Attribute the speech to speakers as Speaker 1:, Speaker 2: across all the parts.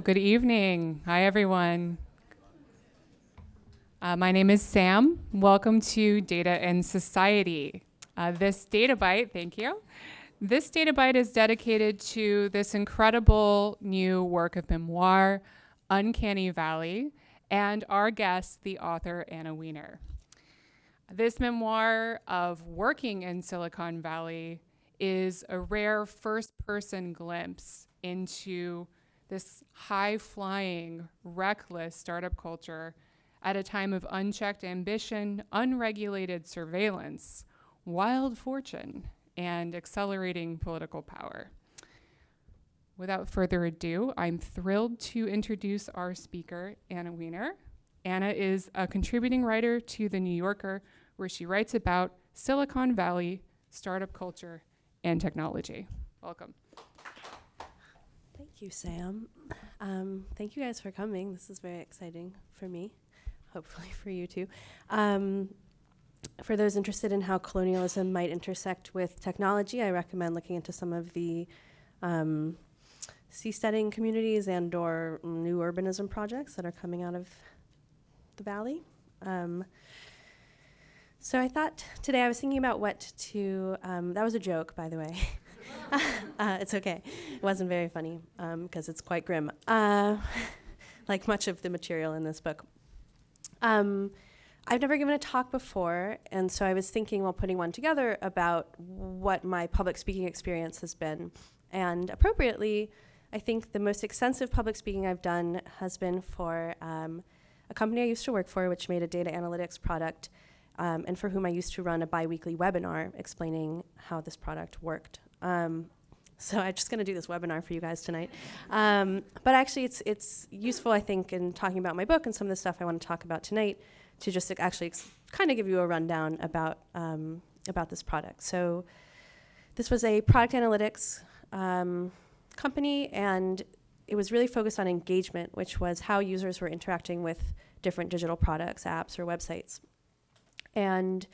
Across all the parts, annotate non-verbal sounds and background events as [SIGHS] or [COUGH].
Speaker 1: Good evening. Hi, everyone. Uh, my name is Sam. Welcome to Data and Society. Uh, this data bite, thank you. This data bite is dedicated to this incredible new work of memoir, Uncanny Valley, and our guest, the author Anna Wiener. This memoir of working in Silicon Valley is a rare first person glimpse into this high flying, reckless startup culture at a time of unchecked ambition, unregulated surveillance, wild fortune, and accelerating political power. Without further ado, I'm thrilled to introduce our speaker, Anna Wiener. Anna is a contributing writer to The New Yorker, where she writes about Silicon Valley, startup culture, and technology. Welcome.
Speaker 2: Thank you, Sam. Um, thank you guys for coming. This is very exciting for me, hopefully [LAUGHS] for you too. Um, for those interested in how colonialism might intersect with technology, I recommend looking into some of the um, seasteading communities and or new urbanism projects that are coming out of the valley. Um, so I thought today I was thinking about what to. Um, that was a joke, by the way. [LAUGHS] [LAUGHS] uh, it's okay. It wasn't very funny because um, it's quite grim, uh, [LAUGHS] like much of the material in this book. Um, I've never given a talk before, and so I was thinking while putting one together about what my public speaking experience has been. And appropriately, I think the most extensive public speaking I've done has been for um, a company I used to work for, which made a data analytics product um, and for whom I used to run a biweekly webinar explaining how this product worked. Um, so I'm just going to do this webinar for you guys tonight. Um, but actually, it's, it's useful, I think, in talking about my book and some of the stuff I want to talk about tonight to just actually kind of give you a rundown about, um, about this product. So this was a product analytics um, company, and it was really focused on engagement, which was how users were interacting with different digital products, apps, or websites. And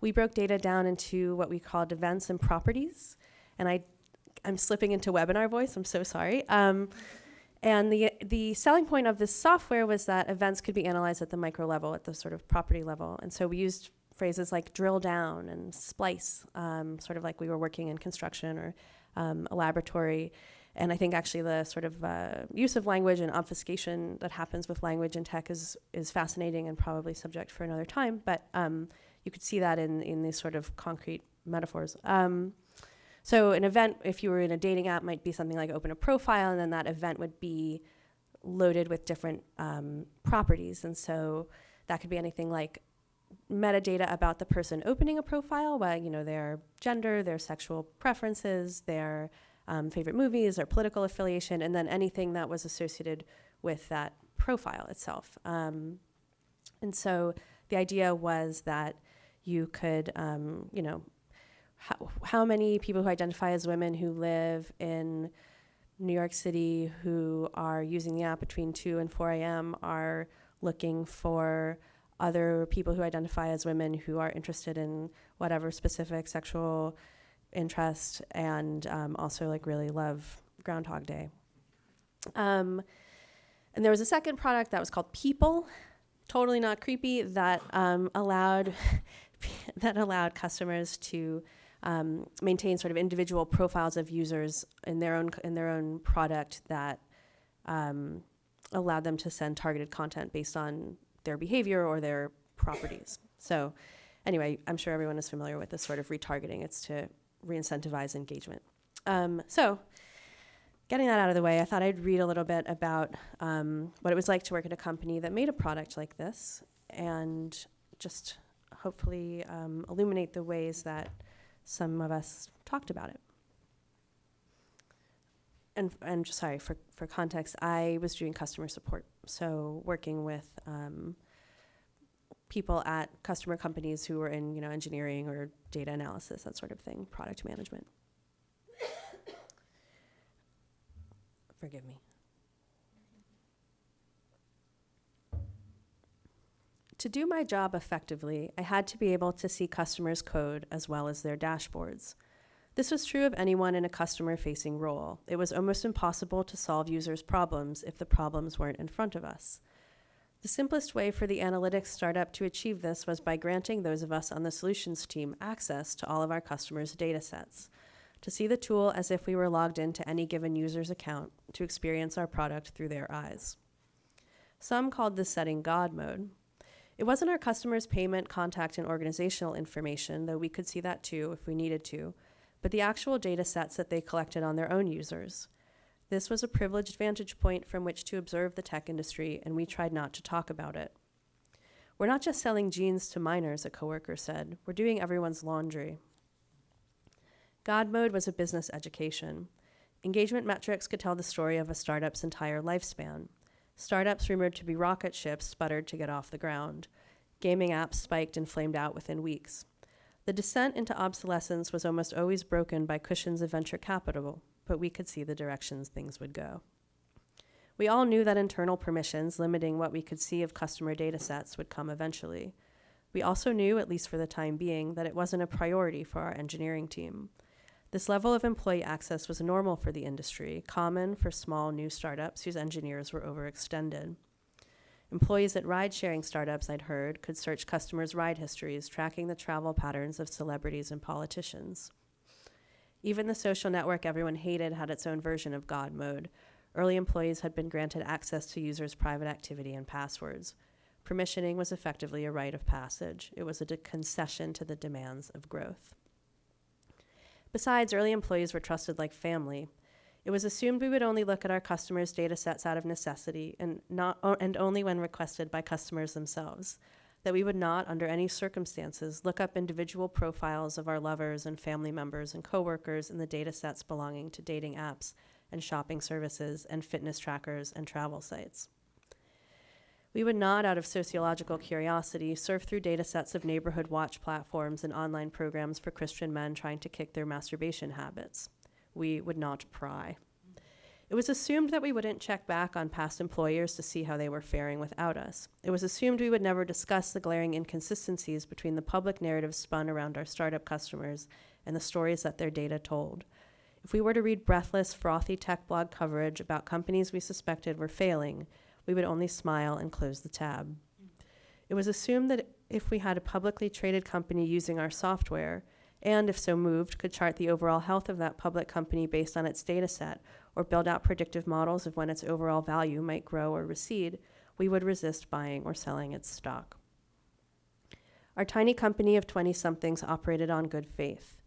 Speaker 2: we broke data down into what we called events and properties. And I, I'm slipping into webinar voice, I'm so sorry. Um, and the, the selling point of this software was that events could be analyzed at the micro level, at the sort of property level. And so we used phrases like drill down and splice, um, sort of like we were working in construction or um, a laboratory. And I think actually the sort of uh, use of language and obfuscation that happens with language in tech is, is fascinating and probably subject for another time. But um, you could see that in, in these sort of concrete metaphors. So an event, if you were in a dating app, might be something like open a profile, and then that event would be loaded with different um, properties. And so that could be anything like metadata about the person opening a profile, well, you know, their gender, their sexual preferences, their um, favorite movies or political affiliation, and then anything that was associated with that profile itself. Um, and so the idea was that you could, um, you know, how, how many people who identify as women who live in New York City who are using the app between 2 and 4 a.m. are looking for other people who identify as women who are interested in whatever specific sexual interest and um, also like really love Groundhog Day. Um, and there was a second product that was called People, totally not creepy, that um, allowed [LAUGHS] that allowed customers to um, maintain sort of individual profiles of users in their own in their own product that um, allowed them to send targeted content based on their behavior or their properties. So anyway, I'm sure everyone is familiar with this sort of retargeting. It's to re-incentivize engagement. Um, so getting that out of the way, I thought I'd read a little bit about um, what it was like to work at a company that made a product like this and just hopefully um, illuminate the ways that some of us talked about it. And, and sorry, for, for context, I was doing customer support, so working with um, people at customer companies who were in you know engineering or data analysis, that sort of thing, product management. [COUGHS] Forgive me. To do my job effectively, I had to be able to see customers' code as well as their dashboards. This was true of anyone in a customer facing role. It was almost impossible to solve users' problems if the problems weren't in front of us. The simplest way for the analytics startup to achieve this was by granting those of us on the solutions team access to all of our customers' data sets, to see the tool as if we were logged into any given user's account, to experience our product through their eyes. Some called this setting God mode. It wasn't our customers' payment, contact, and organizational information, though we could see that too if we needed to, but the actual data sets that they collected on their own users. This was a privileged vantage point from which to observe the tech industry, and we tried not to talk about it. We're not just selling jeans to minors, a coworker said. We're doing everyone's laundry. God Mode was a business education. Engagement metrics could tell the story of a startup's entire lifespan. Startups rumored to be rocket ships sputtered to get off the ground. Gaming apps spiked and flamed out within weeks. The descent into obsolescence was almost always broken by cushions of venture capital, but we could see the directions things would go. We all knew that internal permissions limiting what we could see of customer data sets would come eventually. We also knew, at least for the time being, that it wasn't a priority for our engineering team. This level of employee access was normal for the industry, common for small new startups whose engineers were overextended. Employees at ride sharing startups, I'd heard, could search customers' ride histories, tracking the travel patterns of celebrities and politicians. Even the social network everyone hated had its own version of God mode. Early employees had been granted access to users' private activity and passwords. Permissioning was effectively a rite of passage, it was a concession to the demands of growth. Besides, early employees were trusted like family. It was assumed we would only look at our customers' data sets out of necessity and, not, and only when requested by customers themselves. That we would not, under any circumstances, look up individual profiles of our lovers and family members and coworkers in the data sets belonging to dating apps and shopping services and fitness trackers and travel sites. We would not, out of sociological curiosity, surf through data sets of neighborhood watch platforms and online programs for Christian men trying to kick their masturbation habits. We would not pry. It was assumed that we wouldn't check back on past employers to see how they were faring without us. It was assumed we would never discuss the glaring inconsistencies between the public narrative spun around our startup customers and the stories that their data told. If we were to read breathless, frothy tech blog coverage about companies we suspected were failing, we would only smile and close the tab. It was assumed that if we had a publicly traded company using our software, and if so moved, could chart the overall health of that public company based on its data set, or build out predictive models of when its overall value might grow or recede, we would resist buying or selling its stock. Our tiny company of 20 somethings operated on good faith.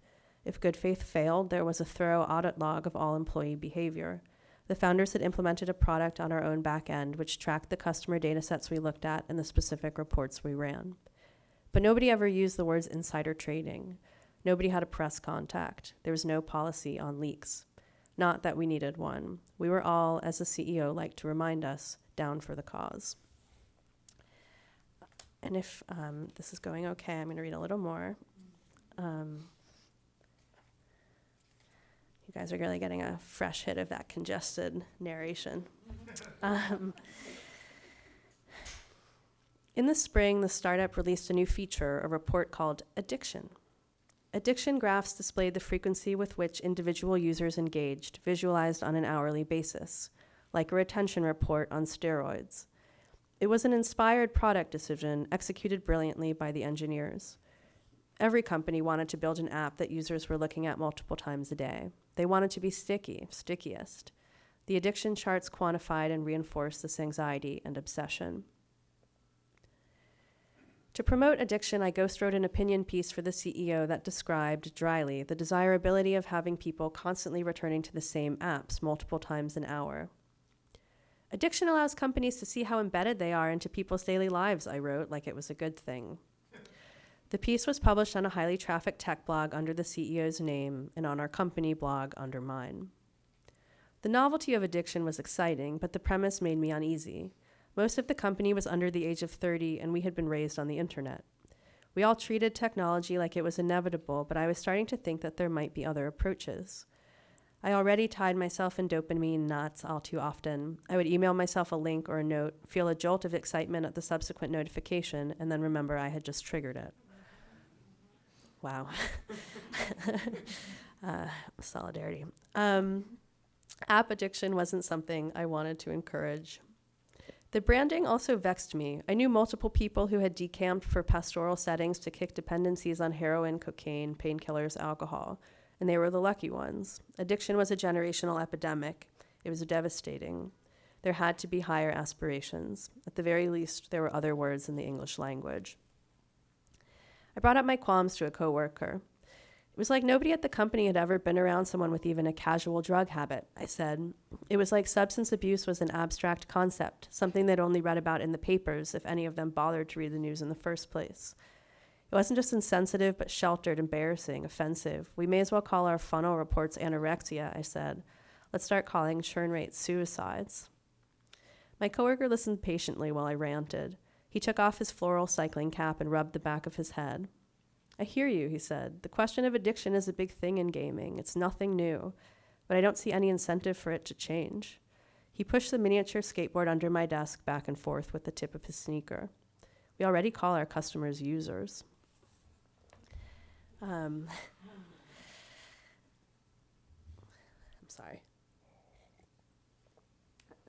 Speaker 2: If good faith failed, there was a thorough audit log of all employee behavior. The founders had implemented a product on our own back end which tracked the customer data sets we looked at and the specific reports we ran. But nobody ever used the words insider trading. Nobody had a press contact. There was no policy on leaks. Not that we needed one. We were all, as the CEO liked to remind us, down for the cause. And if um, this is going okay, I'm going to read a little more. Um, you guys are really getting a fresh hit of that congested narration. [LAUGHS] Um, in the spring, the startup released a new feature, a report called Addiction. Addiction graphs displayed the frequency with which individual users engaged, visualized on an hourly basis, like a retention report on steroids. It was an inspired product decision executed brilliantly by the engineers. Every company wanted to build an app that users were looking at multiple times a day. They wanted to be sticky, stickiest. The addiction charts quantified and reinforced this anxiety and obsession. To promote addiction, I ghost wrote an opinion piece for the CEO that described dryly the desirability of having people constantly returning to the same apps multiple times an hour. Addiction allows companies to see how embedded they are into people's daily lives, I wrote, like it was a good thing. The piece was published on a highly trafficked tech blog under the CEO's name and on our company blog under mine. The novelty of addiction was exciting, but the premise made me uneasy. Most of the company was under the age of 30, and we had been raised on the internet. We all treated technology like it was inevitable, but I was starting to think that there might be other approaches. I already tied myself in dopamine knots all too often. I would email myself a link or a note, feel a jolt of excitement at the subsequent notification, and then remember I had just triggered it. Wow. [LAUGHS] Uh, solidarity. Um, app addiction wasn't something I wanted to encourage. The branding also vexed me. I knew multiple people who had decamped for pastoral settings to kick dependencies on heroin, cocaine, painkillers, alcohol, and they were the lucky ones. Addiction was a generational epidemic. It was devastating. There had to be higher aspirations. At the very least, there were other words in the English language. I brought up my qualms to a coworker. It was like nobody at the company had ever been around someone with even a casual drug habit, I said. It was like substance abuse was an abstract concept, something they'd only read about in the papers, if any of them bothered to read the news in the first place. It wasn't just insensitive, but sheltered, embarrassing, offensive. We may as well call our funnel reports anorexia, I said. Let's start calling churn rates suicides. My coworker listened patiently while I ranted. He took off his floral cycling cap and rubbed the back of his head. I hear you, he said. The question of addiction is a big thing in gaming. It's nothing new, but I don't see any incentive for it to change. He pushed the miniature skateboard under my desk back and forth with the tip of his sneaker. We already call our customers users. Um, [LAUGHS] I'm sorry.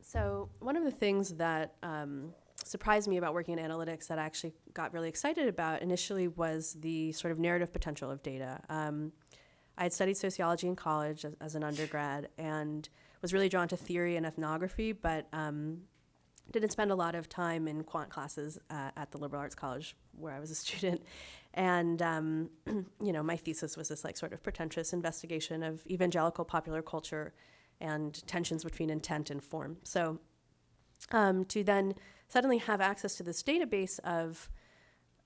Speaker 2: So, one of the things that um, surprised me about working in analytics that I actually got really excited about initially was the sort of narrative potential of data. Um, I had studied sociology in college as, as, an undergrad and was really drawn to theory and ethnography, but um, didn't spend a lot of time in quant classes uh, at the liberal arts college where I was a [LAUGHS] student. And um, [CLEARS THROAT] you know, my thesis was this like sort of pretentious investigation of evangelical popular culture and tensions between intent and form. So um, to then suddenly have access to this database of,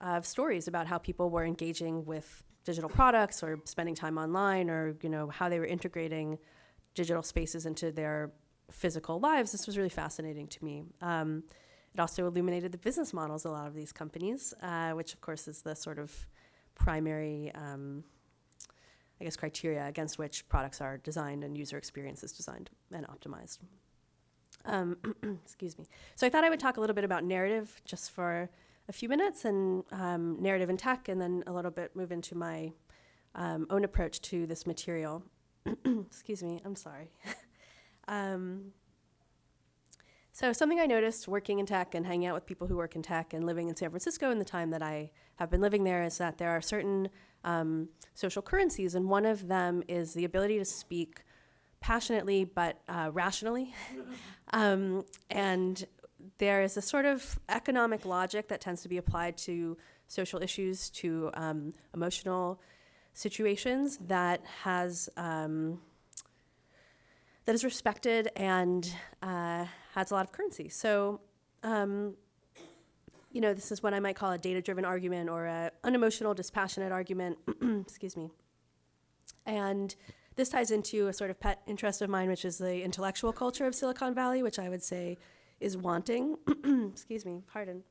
Speaker 2: of stories about how people were engaging with digital products or spending time online or you know how they were integrating digital spaces into their physical lives this was really fascinating to me um, it also illuminated the business models of a lot of these companies uh, which of course is the sort of primary um, I guess, criteria against which products are designed and user experience is designed and optimized. Um, [CLEARS THROAT] excuse me. So I thought I would talk a little bit about narrative just for a few minutes and um, narrative in tech, and then a little bit move into my um, own approach to this material. [CLEARS THROAT] excuse me, I'm sorry. [LAUGHS] Um, so something I noticed working in tech and hanging out with people who work in tech and living in San Francisco in the time that I have been living there is that there are certain um, social currencies, and one of them is the ability to speak passionately but uh, rationally. [LAUGHS] um, and there is a sort of economic logic that tends to be applied to social issues, to um, emotional situations that has um, that is respected and uh, has a lot of currency. So um, you know, this is what I might call a data-driven argument or an unemotional, dispassionate argument. [CLEARS THROAT] Excuse me. And this ties into a sort of pet interest of mine, which is the intellectual culture of Silicon Valley, which I would say is wanting. [CLEARS THROAT] Excuse me, pardon.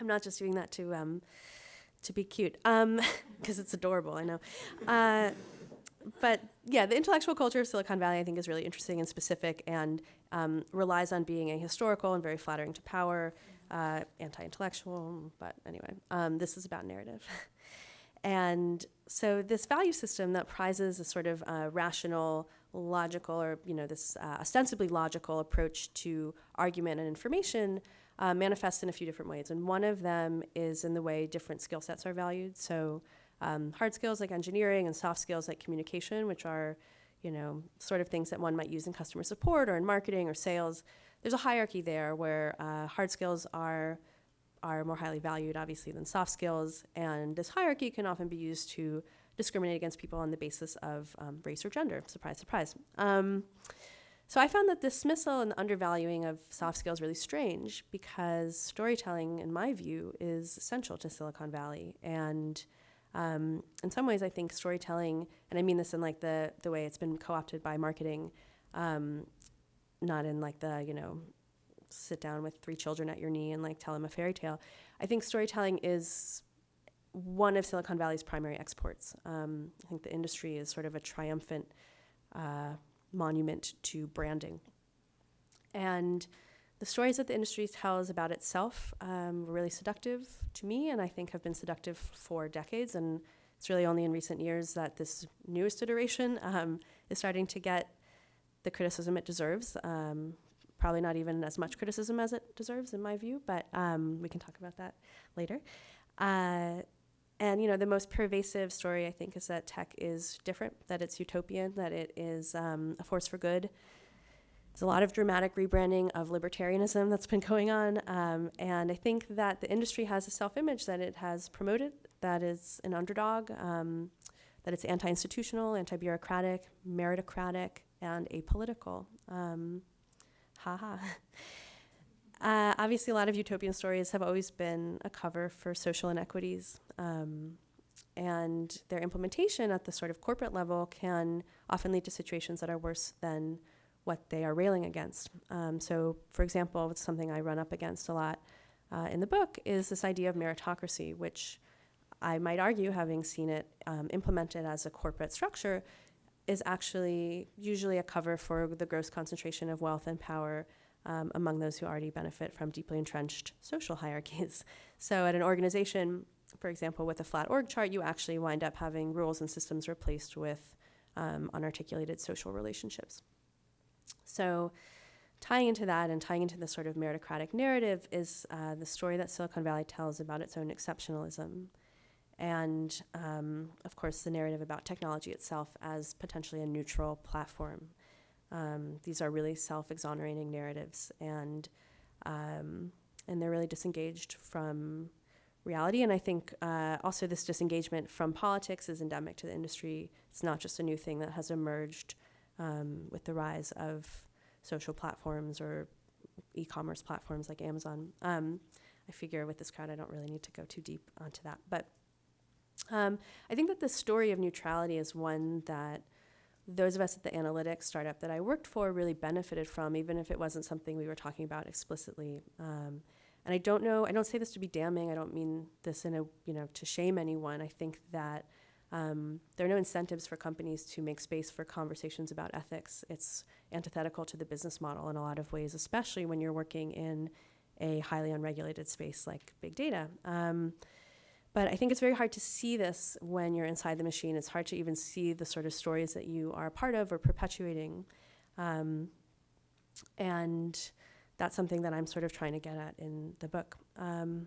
Speaker 2: I'm not just doing that to um, to be cute, because um, [LAUGHS] it's adorable. I know. Uh, but yeah, the intellectual culture of Silicon Valley, I think, is really interesting and specific, and um, relies on being a historical and very flattering to power, uh, anti-intellectual. But anyway, um, this is about narrative. [LAUGHS] and so this value system that prizes a sort of uh, rational, logical, or you know, this uh, ostensibly logical approach to argument and information uh, manifests in a few different ways. And one of them is in the way different skill sets are valued. So um, hard skills like engineering and soft skills like communication, which are, you know, sort of things that one might use in customer support or in marketing or sales. There's a hierarchy there where uh, hard skills are are more highly valued, obviously, than soft skills, and this hierarchy can often be used to discriminate against people on the basis of um, race or gender. Surprise, surprise. Um, so I found that dismissal and the undervaluing of soft skills really strange because storytelling, in my view, is essential to Silicon Valley and um, in some ways, I think storytelling, and I mean this in like the the way it's been co-opted by marketing, um, not in like the you know, sit down with three children at your knee and like tell them a fairy tale. I think storytelling is one of Silicon Valley's primary exports. Um, I think the industry is sort of a triumphant uh, monument to branding, and the stories that the industry tells about itself um, were really seductive to me, and I think have been seductive for decades. And it's really only in recent years that this newest iteration um, is starting to get the criticism it deserves. Probably not even as much criticism as it deserves, in my view, but um, we can talk about that later. Uh, and you know, the most pervasive story I think is that tech is different, that it's utopian, that it is um, a force for good. There's a lot of dramatic rebranding of libertarianism that's been going on, um, and I think that the industry has a self-image that it has promoted that is an underdog, um, that it's anti-institutional, anti-bureaucratic, meritocratic, and apolitical. Um, haha. [LAUGHS] Uh, obviously, a lot of utopian stories have always been a cover for social inequities. Um, and their implementation at the sort of corporate level can often lead to situations that are worse than what they are railing against. Um, so, for example, it's something I run up against a lot uh, in the book is this idea of meritocracy, which I might argue, having seen it um, implemented as a corporate structure, is actually usually a cover for the gross concentration of wealth and power um, among those who already benefit from deeply entrenched social hierarchies. [LAUGHS] So, at an organization, for example, with a flat org chart, you actually wind up having rules and systems replaced with um, unarticulated social relationships. So, tying into that and tying into the sort of meritocratic narrative is uh, the story that Silicon Valley tells about its own exceptionalism. And um, of course, the narrative about technology itself as potentially a neutral platform um, these are really self-exonerating narratives, and um, and they're really disengaged from reality. And I think uh, also this disengagement from politics is endemic to the industry. It's not just a new thing that has emerged um, with the rise of social platforms or e-commerce platforms like Amazon. Um, I figure with this crowd, I don't really need to go too deep onto that, but. Um, I think that the story of neutrality is one that those of us at the analytics startup that I worked for really benefited from, even if it wasn't something we were talking about explicitly. Um, and I don't know, I don't say this to be damning. I don't mean this in a, you know, to shame anyone. I think that um, there are no incentives for companies to make space for conversations about ethics. It's antithetical to the business model in a lot of ways, especially when you're working in a highly unregulated space like big data. Um, but I think it's very hard to see this when you're inside the machine. It's hard to even see the sort of stories that you are a part of or perpetuating. Um, and that's something that I'm sort of trying to get at in the book. Um,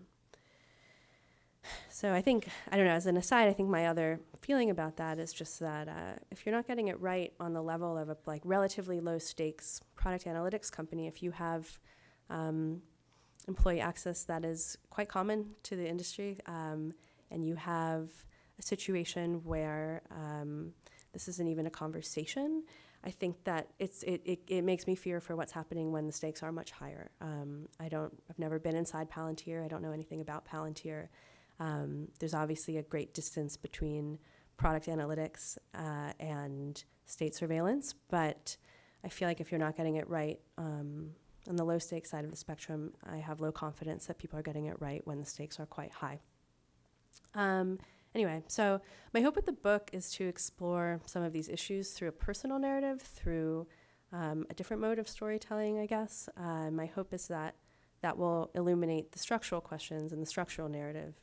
Speaker 2: so I think, I don't know, as an aside, I think my other feeling about that is just that uh, if you're not getting it right on the level of a like relatively low stakes product analytics company, if you have um, employee access that is quite common to the industry. Um, and you have a situation where um, this isn't even a conversation. I think that it's it, it, it, makes me fear for what's happening when the stakes are much higher. Um, I don't I've never been inside Palantir. I don't know anything about Palantir. Um, there's obviously a great distance between product analytics uh, and state surveillance, but I feel like if you're not getting it right, um, on the low stakes side of the spectrum, I have low confidence that people are getting it right when the stakes are quite high. Um, anyway, so my hope with the book is to explore some of these issues through a personal narrative, through um, a different mode of storytelling, I guess. Uh, my hope is that that will illuminate the structural questions and the structural narrative,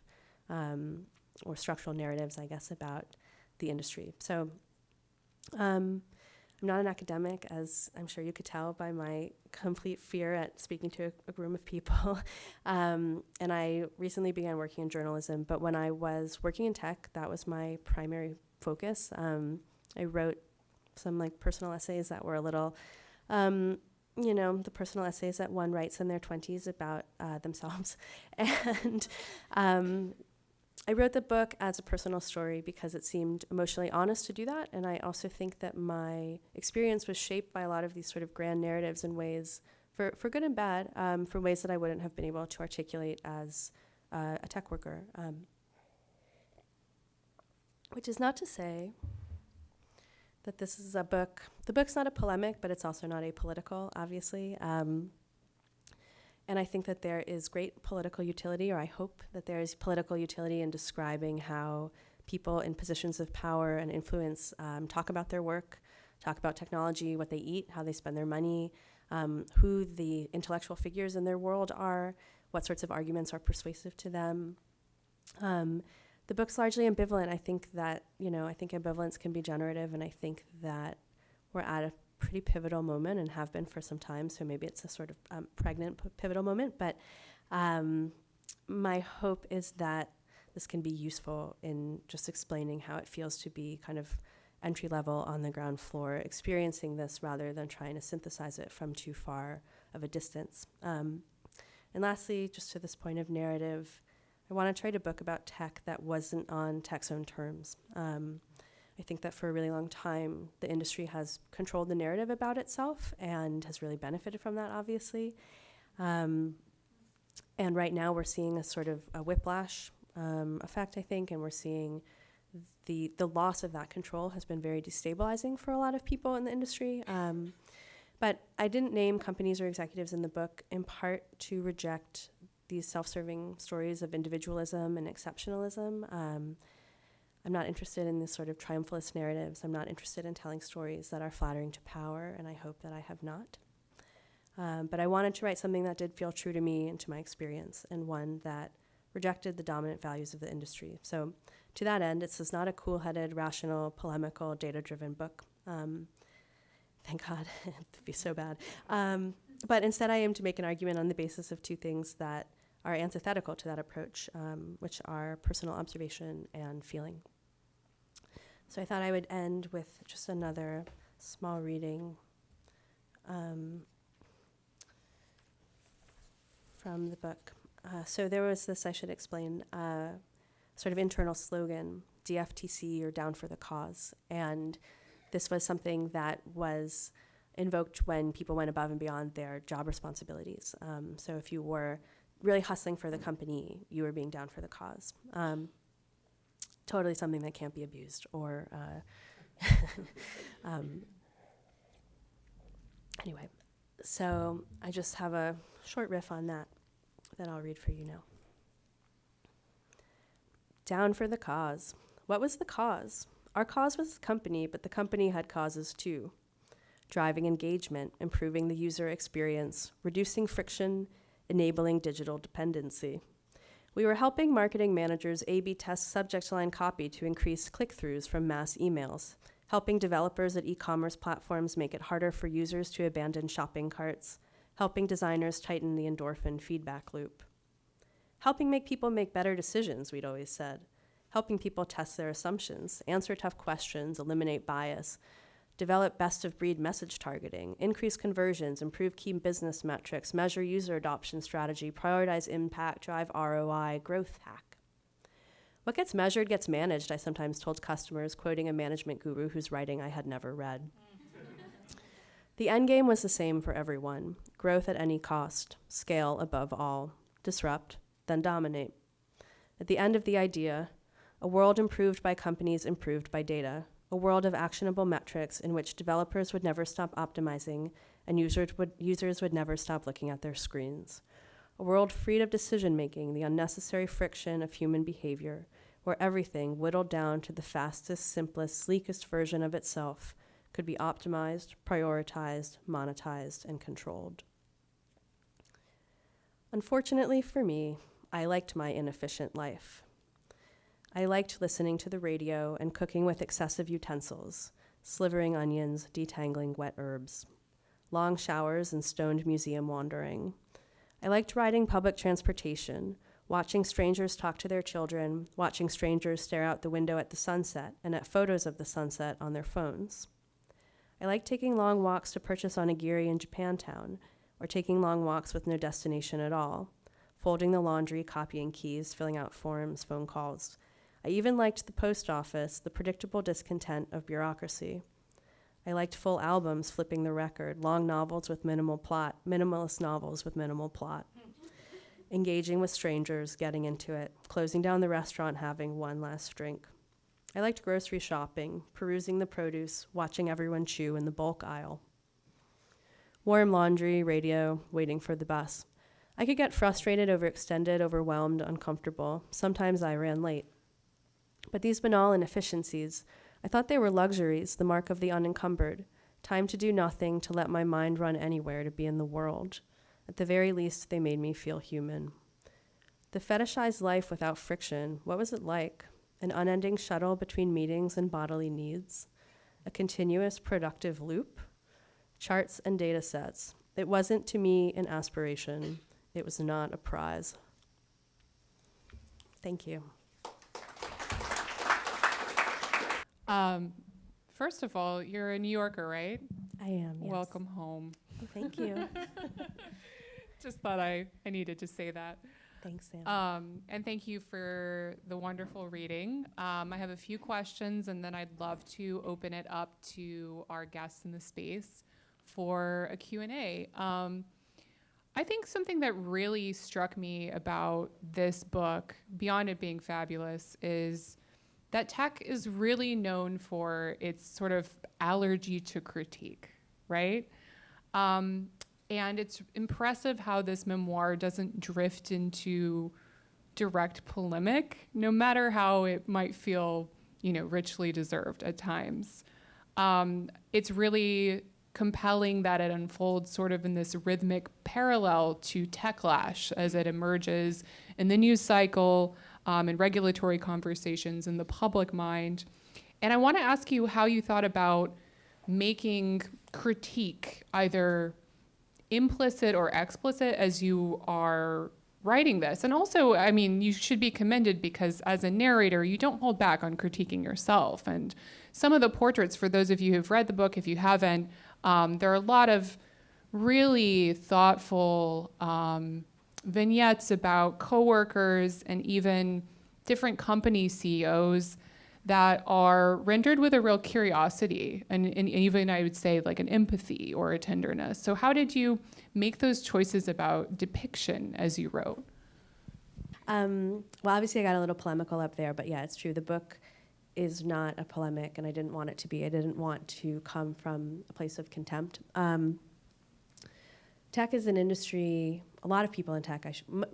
Speaker 2: um, or structural narratives, I guess, about the industry. So, um, I'm not an academic, as I'm sure you could tell by my complete fear at speaking to a, a room of people. [LAUGHS] um, and I recently began working in journalism, but when I was working in tech, that was my primary focus. Um, I wrote some like personal essays that were a little, um, you know, the personal essays that one writes in their 20s about uh, themselves. [LAUGHS] and um, I wrote the book as a personal story because it seemed emotionally honest to do that. And I also think that my experience was shaped by a lot of these sort of grand narratives in ways, for, for good and bad, um, for ways that I wouldn't have been able to articulate as uh, a tech worker. Um, which is not to say that this is a book, the book's not a polemic, but it's also not apolitical, obviously. Um, and I think that there is great political utility, or I hope that there is political utility in describing how people in positions of power and influence um, talk about their work, talk about technology, what they eat, how they spend their money, um, who the intellectual figures in their world are, what sorts of arguments are persuasive to them. Um, the book's largely ambivalent. I think that, you know, I think ambivalence can be generative, and I think that we're at a pretty pivotal moment and have been for some time. So maybe it's a sort of um, pregnant p- pivotal moment. But um, my hope is that this can be useful in just explaining how it feels to be kind of entry level on the ground floor, experiencing this rather than trying to synthesize it from too far of a distance. Um, and lastly, just to this point of narrative, I want to try to book about tech that wasn't on tech's own terms. Um, I think that for a really long time, the industry has controlled the narrative about itself and has really benefited from that, obviously. Um, and right now, we're seeing a sort of a whiplash um, effect, I think, and we're seeing the the loss of that control has been very destabilizing for a lot of people in the industry. Um, but I didn't name companies or executives in the book in part to reject these self-serving stories of individualism and exceptionalism. I'm not interested in this sort of triumphalist narratives. I'm not interested in telling stories that are flattering to power, and I hope that I have not. Um, but I wanted to write something that did feel true to me and to my experience, and one that rejected the dominant values of the industry. So, to that end, this is not a cool headed, rational, polemical, data driven book. Um, thank God, [LAUGHS] it'd be so bad. Um, but instead, I aim to make an argument on the basis of two things that are antithetical to that approach, um, which are personal observation and feeling. So I thought I would end with just another small reading um, from the book. Uh, so there was this, I should explain, uh, sort of internal slogan, DFTC or Down for the Cause. And this was something that was invoked when people went above and beyond their job responsibilities. Um, so if you were really hustling for the company, you were being down for the cause. Um, totally something that can't be abused or. Uh, [LAUGHS] um, anyway, so I just have a short riff on that that I'll read for you now. Down for the cause. What was the cause? Our cause was the company, but the company had causes too driving engagement, improving the user experience, reducing friction, enabling digital dependency. We were helping marketing managers A B test subject line copy to increase click throughs from mass emails, helping developers at e commerce platforms make it harder for users to abandon shopping carts, helping designers tighten the endorphin feedback loop. Helping make people make better decisions, we'd always said. Helping people test their assumptions, answer tough questions, eliminate bias, develop best of breed message targeting, increase conversions, improve key business metrics, measure user adoption strategy, prioritize impact, drive ROI, growth hack. What gets measured gets managed, I sometimes told customers, quoting a management guru whose writing I had never read. [LAUGHS] the end game was the same for everyone growth at any cost, scale above all, disrupt, then dominate. At the end of the idea, a world improved by companies improved by data, a world of actionable metrics in which developers would never stop optimizing and users would, users would never stop looking at their screens. A world freed of decision making, the unnecessary friction of human behavior, where everything, whittled down to the fastest, simplest, sleekest version of itself, could be optimized, prioritized, monetized, and controlled. Unfortunately for me, I liked my inefficient life. I liked listening to the radio and cooking with excessive utensils, slivering onions, detangling wet herbs, long showers and stoned museum wandering. I liked riding public transportation, watching strangers talk to their children, watching strangers stare out the window at the sunset and at photos of the sunset on their phones. I liked taking long walks to purchase onigiri in Japantown, or taking long walks with no destination at all, folding the laundry, copying keys, filling out forms, phone calls, I even liked the post office, the predictable discontent of bureaucracy. I liked full albums flipping the record, long novels with minimal plot, minimalist novels with minimal plot. Engaging with strangers, getting into it, closing down the restaurant, having one last drink. I liked grocery shopping, perusing the produce, watching everyone chew in the bulk aisle. Warm laundry, radio, waiting for the bus. I could get frustrated, overextended, overwhelmed, uncomfortable. Sometimes I ran late. But these banal inefficiencies, I thought they were luxuries, the mark of the unencumbered. Time to do nothing, to let my mind run anywhere, to be in the world. At the very least, they made me feel human. The fetishized life without friction, what was it like? an unending shuttle between meetings and bodily needs, a continuous productive loop, charts and data sets. It wasn't to me an aspiration, it was not a prize. Thank you.
Speaker 1: Um, first of all, you're a New Yorker, right?
Speaker 2: I am. Yes.
Speaker 1: Welcome home.
Speaker 2: Thank you. [LAUGHS]
Speaker 1: Just thought I, I needed to say that.
Speaker 2: Thanks, Sam.
Speaker 1: Um, and thank you for the wonderful reading. Um, I have a few questions, and then I'd love to open it up to our guests in the space for a Q&A. Um, I think something that really struck me about this book, beyond it being fabulous, is that tech is really known for its sort of allergy to critique, right? Um, and it's impressive how this memoir doesn't drift into direct polemic, no matter how it might feel, you know, richly deserved at times. Um, it's really compelling that it unfolds sort of in this rhythmic parallel to Techlash as it emerges in the news cycle um, and regulatory conversations in the public mind. And I want to ask you how you thought about making critique either implicit or explicit as you are writing this. And also, I mean, you should be commended because as a narrator, you don't hold back on critiquing yourself. And some of the portraits, for those of you who've read the book, if you haven't, um, there are a lot of really thoughtful um, vignettes about coworkers and even different company CEOs that are rendered with a real curiosity and, and even I would say like an empathy or a tenderness. So how did you make those choices about depiction as you wrote?
Speaker 2: Um, well, obviously, I got a little polemical up there, but yeah, it's true. The book is not a polemic, and I didn't want it to be. I didn't want to come from a place of contempt. Um, tech is an industry, a lot of people in tech,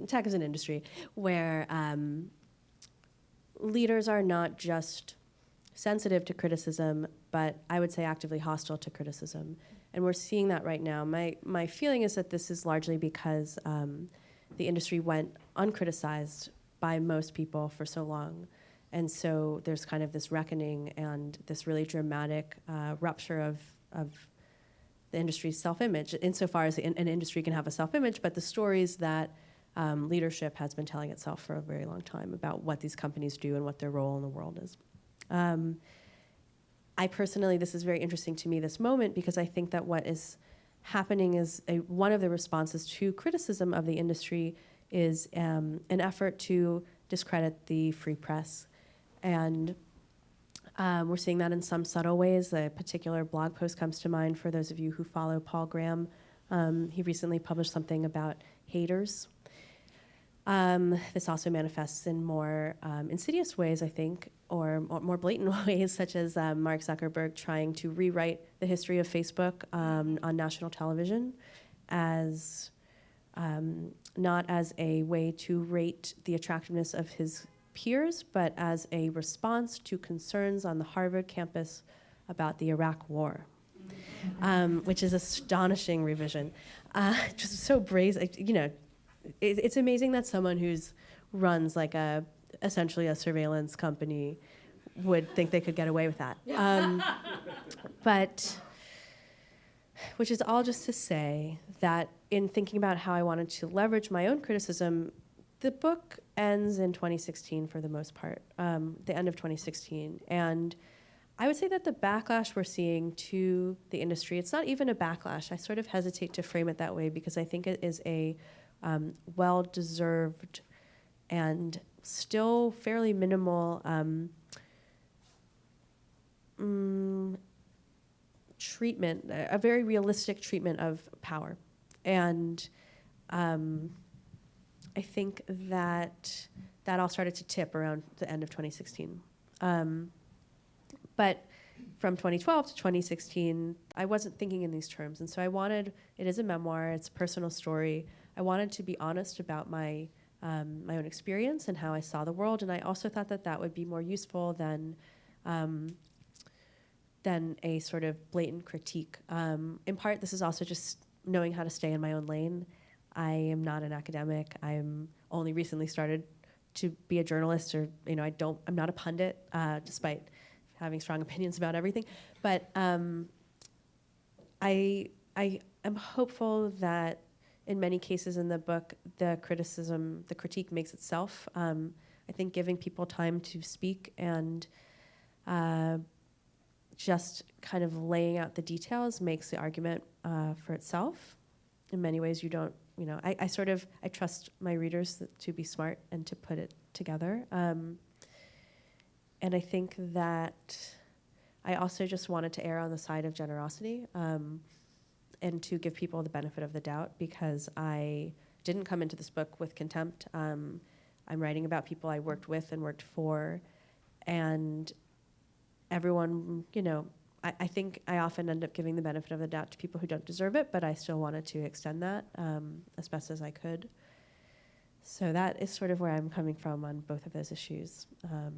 Speaker 2: tech is an industry where um, leaders are not just sensitive to criticism, but I would say actively hostile to criticism. And we're seeing that right now. My, my feeling is that this is largely because um, the industry went uncriticized by most people for so long. And so there's kind of this reckoning and this really dramatic uh, rupture of, of the industry's self image, insofar as an, industry can have a self image, but the stories that um, leadership has been telling itself for a very long time about what these companies do and what their role in the world is. Um, I personally, this is very interesting to me, this moment, because I think that what is happening is a, one of the responses to criticism of the industry is um, an effort to discredit the free press. And um, we're seeing that in some subtle ways. A particular blog post comes to mind for those of you who follow Paul Graham. Um, he recently published something about haters, um, this also manifests in more um, insidious ways, I think, or, more blatant [LAUGHS] ways, such as um, Mark Zuckerberg trying to rewrite the history of Facebook um, on national television as not as a way to rate the attractiveness of his peers, but as a response to concerns on the Harvard campus about the Iraq War. Um, which is astonishing revision. Uh, [LAUGHS] just so brazen, you know, it, it's amazing that someone who's runs like a essentially a surveillance company would think they could get away with that. Um, [LAUGHS] but which is all just to say that in thinking about how I wanted to leverage my own criticism, the book ends in 2016 for the most part, um, the end of 2016. And I would say that the backlash we're seeing to the industry, it's not even a backlash. I sort of hesitate to frame it that way because I think it is a um, well deserved and still fairly minimal um, mm, treatment, a very realistic treatment of power. And um, I think that that all started to tip around the end of 2016. Um, but from 2012 to 2016, I wasn't thinking in these terms. And so I wanted, it is a memoir, it's a personal story. I wanted to be honest about my um, my own experience and how I saw the world, and I also thought that that would be more useful than um, than a sort of blatant critique. Um, in part, this is also just knowing how to stay in my own lane. I am not an academic. I'm only recently started to be a journalist or you know I don't I'm not a pundit uh, despite having strong [LAUGHS] opinions about everything, but um, I I am hopeful that in many cases in the book the criticism the critique makes itself. Um, I think giving people time to speak and uh, just kind of laying out the details makes the argument uh, for itself. In many ways, you don't, you know, I, I sort of, I trust my readers to be smart and to put it together. Um, and I think that I also just wanted to err on the side of generosity um, and to give people the benefit of the doubt because I didn't come into this book with contempt. Um, I'm writing about people I worked with and worked for, and everyone, you know, I, I, think I often end up giving the benefit of the doubt to people who don't deserve it, but I still wanted to extend that um, as best as I could. So that is sort of where I'm coming from on both of those issues. Um,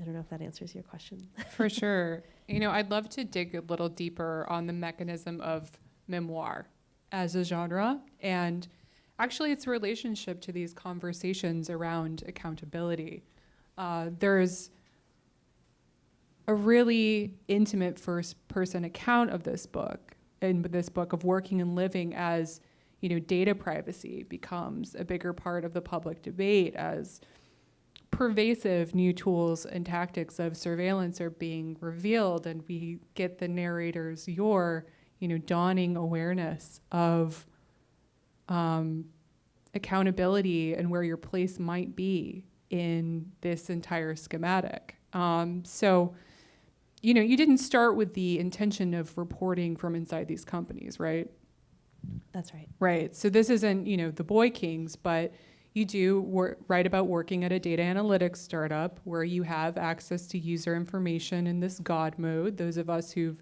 Speaker 2: I don't know if that answers your question. [LAUGHS]
Speaker 1: For sure. You know, I'd love to dig a little deeper on the mechanism of memoir as a genre and actually its relationship to these conversations around accountability. Uh, there's a really intimate first person account of this book in this book of working and living as you know data privacy becomes a bigger part of the public debate as pervasive new tools and tactics of surveillance are being revealed and we get the narrators your you know dawning awareness of um, accountability and where your place might be in this entire schematic. Um, so you know, you didn't start with the intention of reporting from inside these companies, right?
Speaker 2: That's right.
Speaker 1: Right. So this isn't, you know, the boy kings, but you do wor- write about working at a data analytics startup where you have access to user information in this God mode. Those of us who've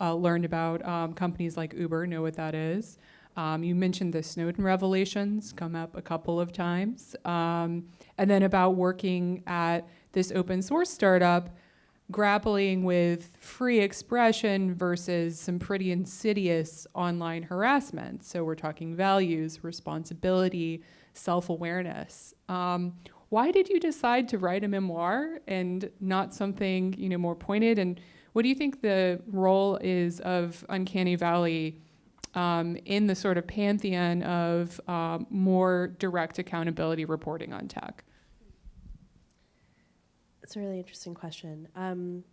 Speaker 1: uh, learned about um, companies like Uber know what that is. Um, you mentioned the Snowden revelations come up a couple of times. Um, and then about working at this open source startup grappling with free expression versus some pretty insidious online harassment. So we're talking values, responsibility, self awareness. Um, why did you decide to write a memoir and not something you know more pointed? And what do you think the role is of Uncanny Valley um, in the sort of pantheon of um, more direct accountability reporting on tech?
Speaker 2: It's a really interesting question. Um,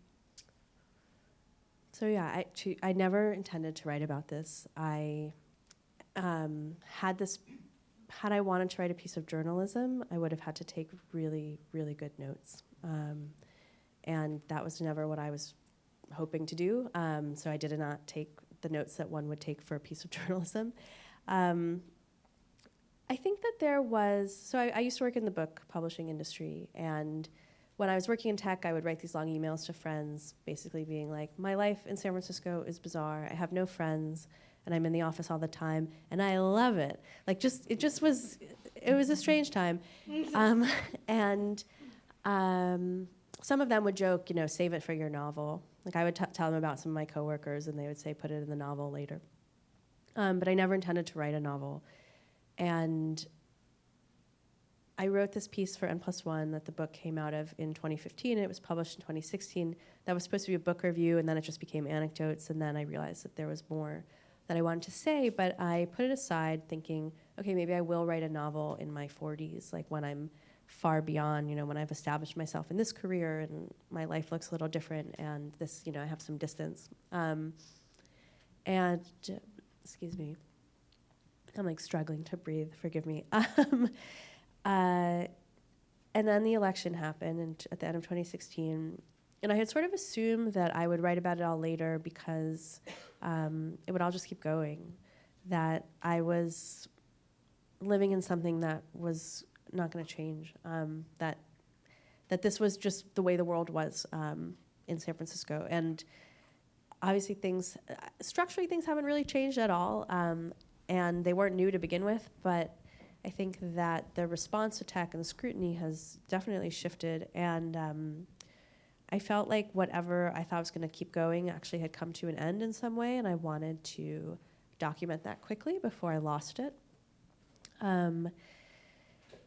Speaker 2: so yeah, I, to, I never intended to write about this. I um, had this, had I wanted to write a piece of journalism, I would have had to take really, really good notes. Um, and that was never what I was hoping to do. Um, so I did not take the notes that one would take for a piece of [LAUGHS] journalism. Um, I think that there was, so I, I used to work in the book publishing industry and when I was working in tech, I would write these long emails to friends, basically being like, my life in San Francisco is bizarre. I have no friends, and I'm in the office all the time, and I love it. Like, just it just was, it was a strange time, [LAUGHS] um, [LAUGHS] and um, some of them would joke, you know, save it for your novel. Like I would t- tell them about some of my coworkers, and they would say, put it in the novel later. Um, but I never intended to write a novel, and I wrote this piece for N plus one that the book came out of in 2015, and it was published in 2016. That was supposed to be a book review, and then it just became anecdotes, and then I realized that there was more that I wanted to say, but I put it aside thinking, okay, maybe I will write a novel in my 40s, like when I'm far beyond, you know, when I've established myself in this career and my life looks a little different, and this, you know, I have some distance. Um, and, excuse me, I'm like struggling to breathe, forgive me. [LAUGHS] Um, uh, and then the election happened in, at the end of 2016. And I had sort of assumed that I would write about it all later because um, it would all just keep going. That I was living in something that was not going to change. Um, that that this was just the way the world was um, in San Francisco, and obviously things structurally things haven't really changed at all, um, and they weren't new to begin with. But I think that the response to tech and the scrutiny has definitely shifted, and um, I felt like whatever I thought was going to keep going actually had come to an end in some way, and I wanted to document that quickly before I lost it. Um,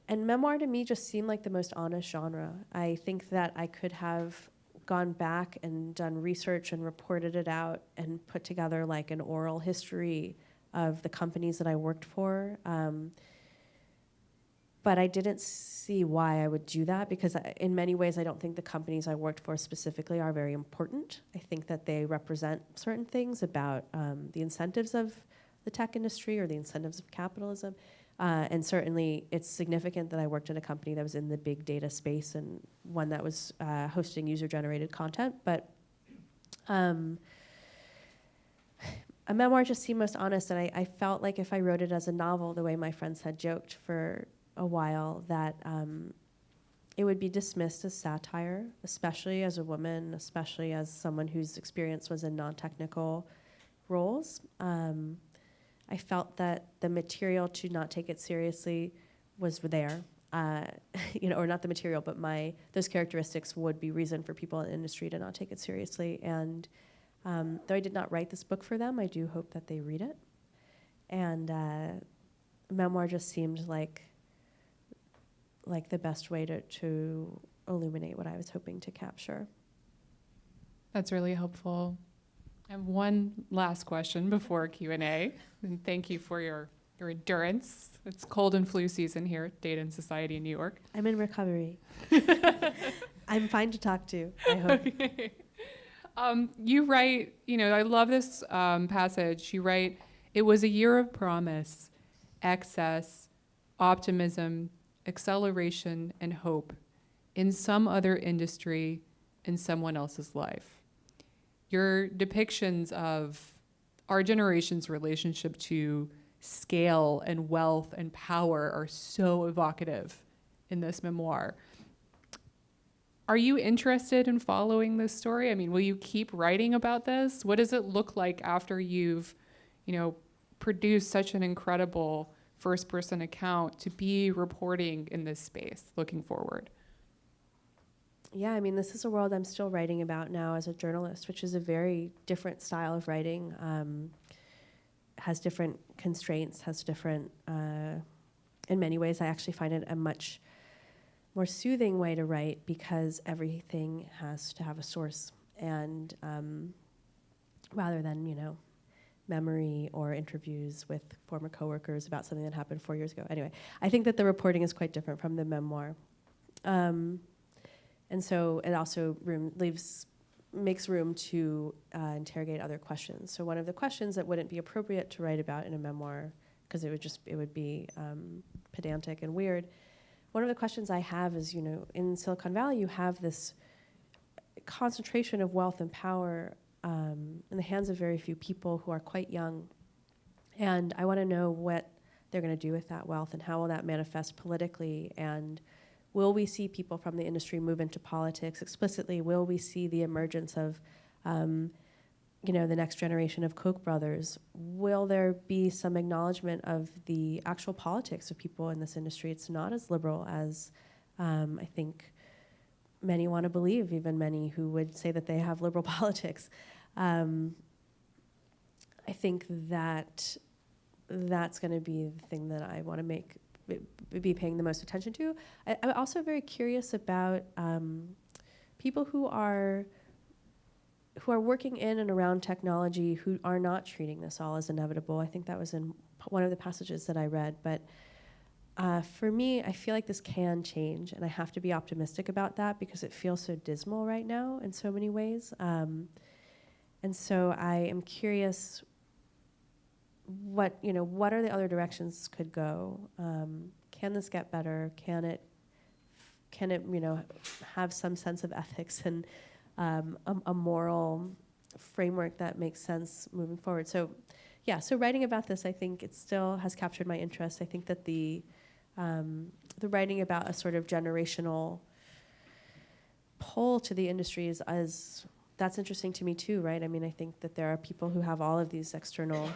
Speaker 2: and memoir to me just seemed like the most honest genre. I think that I could have gone back and done research and reported it out and put together like an oral history of the companies that I worked for. Um, but I didn't see why I would do that because I, in many ways I don't think the companies I worked for specifically are very important. I think that they represent certain things about um, the incentives of the tech industry or the incentives of capitalism. Uh, and certainly it's significant that I worked in a company that was in the big data space and one that was uh, hosting user generated content. But um, [SIGHS] a memoir just seemed most honest. And I, I, felt like if I wrote it as a novel, the way my friends had joked for a while, that um, it would be dismissed as satire, especially as a woman, especially as someone whose experience was in non technical roles. Um, I felt that the material to not take it seriously was there. Uh, [LAUGHS] you know, or not the material, but my those characteristics would be reason for people in the industry to not take it seriously. And um, though I did not write this book for them, I do hope that they read it. And uh, memoir just seemed like like the best way to, to illuminate what I was hoping to capture.
Speaker 1: That's really helpful. I have one last question before Q&A, and thank you for your, your endurance. It's cold and flu season here at Data and Society in New York.
Speaker 2: I'm in recovery. [LAUGHS] I'm fine to talk to, I hope. Okay.
Speaker 1: Um, you write, you know, I love this um, passage. You write, it was a year of promise, excess, optimism, acceleration, and hope in some other industry in someone else's life. Your depictions of our generation's relationship to scale and wealth and power are so evocative in this memoir. Are you interested in following this story? I mean, will you keep writing about this? What does it look like after you've, you know, produced such an incredible first person account to be reporting in this space looking forward?
Speaker 2: Yeah, I mean, this is a world I'm still writing about now as a journalist, which is a very different style of writing. Um, has different constraints, has different, uh, in many ways, I actually find it a much more soothing way to write because everything has to have a source. And um, rather than, you know, memory or interviews with former coworkers about something that happened four years ago. Anyway, I think that the reporting is quite different from the memoir. Um, and so it also room, leaves makes room to uh, interrogate other questions. So one of the questions that wouldn't be appropriate to write about in a memoir, because it would just it would be um, pedantic and weird. One of the questions I have is, you know, in Silicon Valley, you have this concentration of wealth and power um, in the hands of very few people who are quite young. And I want to know what they're going to do with that wealth and how will that manifest politically? And will we see people from the industry move into politics? Explicitly will we see the emergence of um, you know the next generation of koch brothers? Will there be some acknowledgement of the actual politics of people in this industry? It's not as liberal as um, i think many want to believe, even many who would say that they have liberal [LAUGHS] politics. Um, I think that that's going to be the thing that I want to make be paying the most attention to. I, am also very curious about um, people who are who are working in and around technology who are not treating this all as inevitable. I think that was in one of the passages that I read, but uh, for me, I feel like this can change, and I have to be optimistic about that because it feels so dismal right now in so many ways. Um, and so I am curious what you know what are the other directions could go? Um, can this get better? Can it can it you know have some sense of ethics and um, a, a, moral framework that makes sense moving forward? So yeah so writing about this i think it still has captured my interest. I think that the um, the writing about a sort of generational pull to the industry is as that's interesting to me too, right? I mean, I think that there are people who have all of these external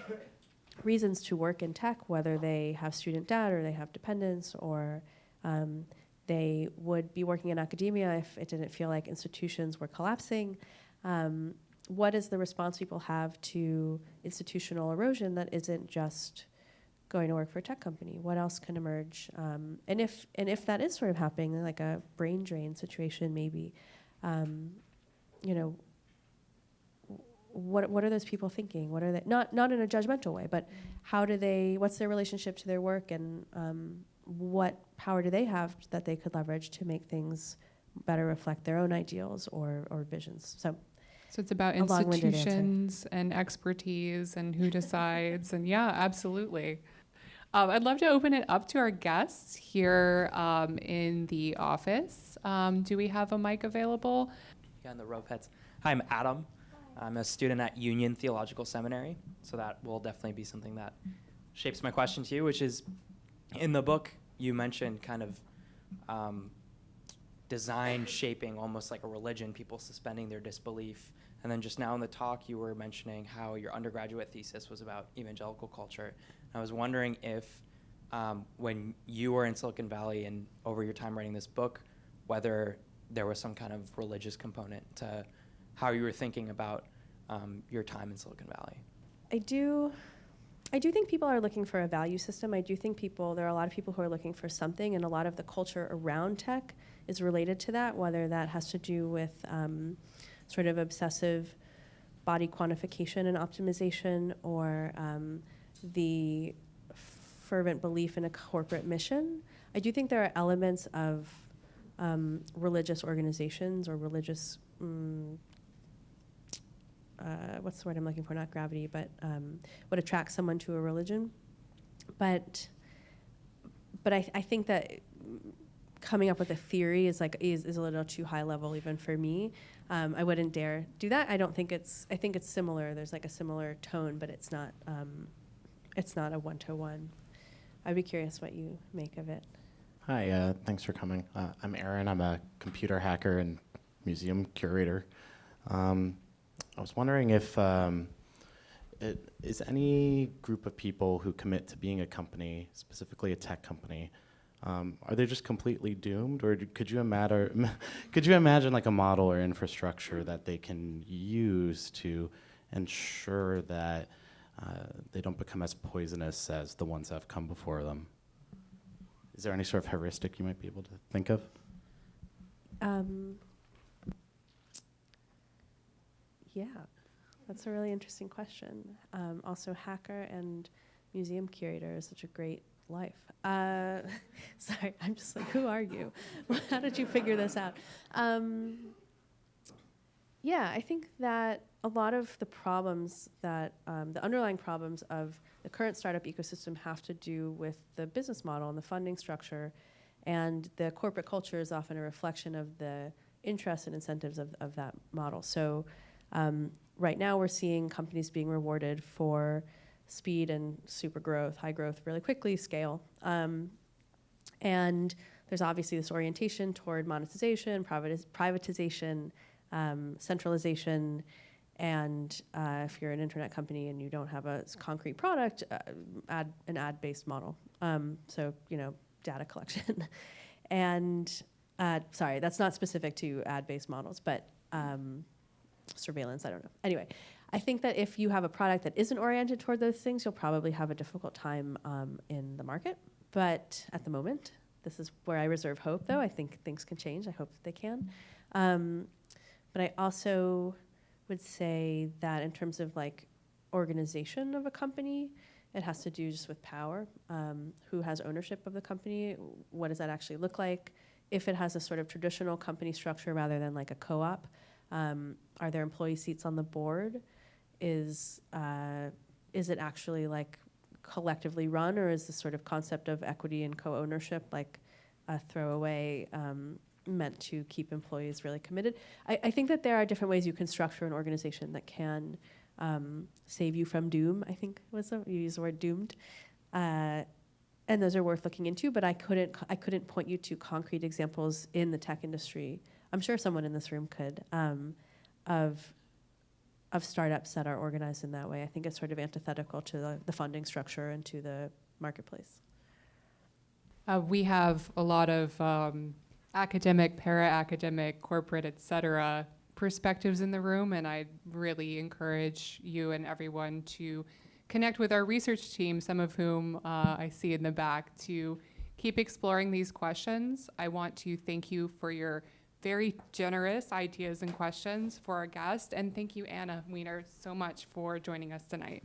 Speaker 2: reasons to work in tech, whether they have student debt or they have dependents or um, they would be working in academia if it didn't feel like institutions were collapsing. Um, what is the response people have to institutional erosion that isn't just going to work for a tech company? What else can emerge? Um, and if and if that is sort of happening, like a brain drain situation, maybe, um, you know, what what are those people thinking? What are they not not in a judgmental way, but how do they? What's their relationship to their work, and um, what power do they have that they could leverage to make things better reflect their own ideals or or visions? So
Speaker 1: So it's about
Speaker 2: A long-winded answer.
Speaker 1: institutions and expertise and who decides. and yeah, absolutely. Um, I'd love to open it up to our guests here um, in the office. Um, do we have a mic available?
Speaker 3: Yeah, in the row. Hi, I'm Adam. I'm a student at Union Theological Seminary, so that will definitely be something that shapes my question to you, which is in the book you mentioned kind of um, design shaping almost like a religion, people suspending their disbelief. And then just now in the talk, you were mentioning how your undergraduate thesis was about evangelical culture. I was wondering if, um, when you were in Silicon Valley and over your time writing this book, whether there was some kind of religious component to how you were thinking about um, your time in Silicon Valley.
Speaker 2: I do, I do think people are looking for a value system. I do think people, there are a lot of people who are looking for something, and a lot of the culture around tech is related to that, whether that has to do with um, sort of obsessive body quantification and optimization, or um, the fervent belief in a corporate mission. I do think there are elements of um, religious organizations or religious mm, uh, what's the word I'm looking for? Not gravity, but um, what attracts someone to a religion. But but I, I think that coming up with a theory is like is, is a little too high level even for me. Um, I wouldn't dare do that. I don't think it's. I think it's similar. There's like a similar tone, but it's not. Um, it's not a one to one. I'd be curious what you make of it.
Speaker 4: Hi, uh, thanks for coming. Uh, I'm Aaron. I'm a computer hacker and museum curator. Um, I was wondering if um, it, is any group of people who commit to being a company, specifically a tech company, um, are they just completely doomed, or could you imagine [LAUGHS] could you imagine like a model or infrastructure that they can use to ensure that uh, they don't become as poisonous as the ones that have come before them? Is there any sort of heuristic you might be able to think of?
Speaker 2: Um, yeah, that's a really interesting question. Um, also, hacker and museum curator is such a great life. Uh, [LAUGHS] sorry, I'm just like, who are you? [LAUGHS] How did you figure this out? Um, yeah, I think that a lot of the problems that um, the underlying problems of the current startup ecosystem have to do with the business model and the funding structure, and the corporate culture is often a reflection of the interests and incentives of, of that model. So, um, right now we're seeing companies being rewarded for speed and super growth, high growth, really quickly, scale. Um, and there's obviously this orientation toward monetization, privatiz- privatization, um, centralization, and uh, if you're an internet company and you don't have a concrete product, uh, ad, an ad-based model. Um, so you know, data collection, [LAUGHS] and uh, sorry, that's not specific to ad-based models, but um, surveillance. I don't know. Anyway, I think that if you have a product that isn't oriented toward those things, you'll probably have a difficult time um, in the market. But at the moment, this is where I reserve hope, though. I think things can change. I hope they can. Um, but I also would say that in terms of like organization of a company, it has to do just with power. Um, who has ownership of the company? What does that actually look like? If it has a sort of traditional company structure rather than like a co-op, um, are there employee seats on the board? Is uh, is it actually like collectively run, or is this sort of concept of equity and co-ownership like a throwaway um, meant to keep employees really committed? I, I think that there are different ways you can structure an organization that can um, save you from doom. I think was the, you use the word doomed. Uh, and those are worth looking into, but I couldn't I couldn't point you to concrete examples in the tech industry. I'm sure someone in this room could um, of of startups that are organized in that way. I think it's sort of antithetical to the, the funding structure and to the marketplace.
Speaker 1: Uh, we have a lot of um, academic, para-academic, corporate, et cetera, perspectives in the room, and I really encourage you and everyone to connect with our research team, some of whom uh, I see in the back, to keep exploring these questions. I want to thank you for your very generous ideas and questions for our guest, and thank you, Anna Wiener, so much for joining us tonight.